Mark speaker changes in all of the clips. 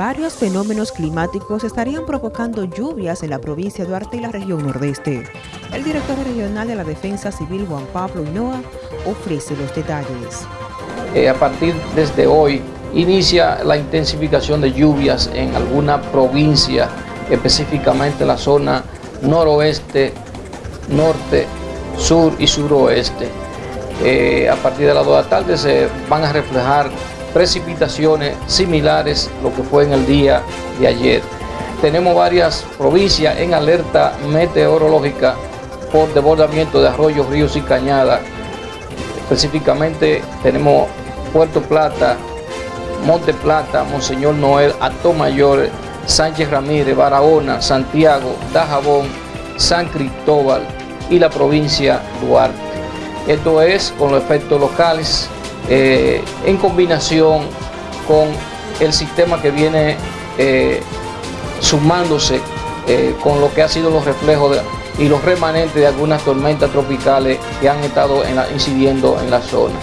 Speaker 1: varios fenómenos climáticos estarían provocando lluvias en la provincia de Duarte y la región nordeste. El director regional de la Defensa Civil, Juan Pablo Hinoa, ofrece los detalles.
Speaker 2: Eh, a partir desde hoy inicia la intensificación de lluvias en alguna provincia, específicamente en la zona noroeste, norte, sur y suroeste. Eh, a partir de las 2 de la tarde se van a reflejar precipitaciones similares a lo que fue en el día de ayer. Tenemos varias provincias en alerta meteorológica por desbordamiento de arroyos, ríos y cañadas. Específicamente tenemos Puerto Plata, Monte Plata, Monseñor Noel, Mayor, Sánchez Ramírez, Barahona, Santiago, Dajabón, San Cristóbal y la provincia Duarte. Esto es con los efectos locales eh, en combinación con el sistema que viene eh, sumándose eh, con lo que ha sido los reflejos y los remanentes de algunas tormentas tropicales que han estado incidiendo en la zona.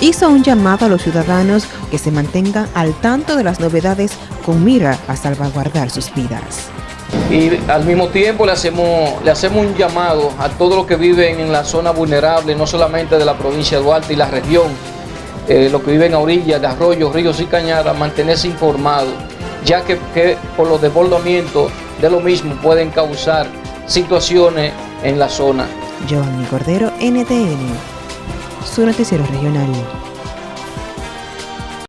Speaker 1: Hizo un llamado a los ciudadanos que se mantengan al tanto de las novedades con mira a salvaguardar sus vidas.
Speaker 2: Y al mismo tiempo le hacemos, le hacemos un llamado a todos los que viven en la zona vulnerable, no solamente de la provincia de Duarte y la región, eh, los que viven a orillas de arroyos, ríos y cañadas, mantenerse informados, ya que, por los desbordamientos de lo mismo pueden causar situaciones en la zona.
Speaker 1: Cordero, NTN.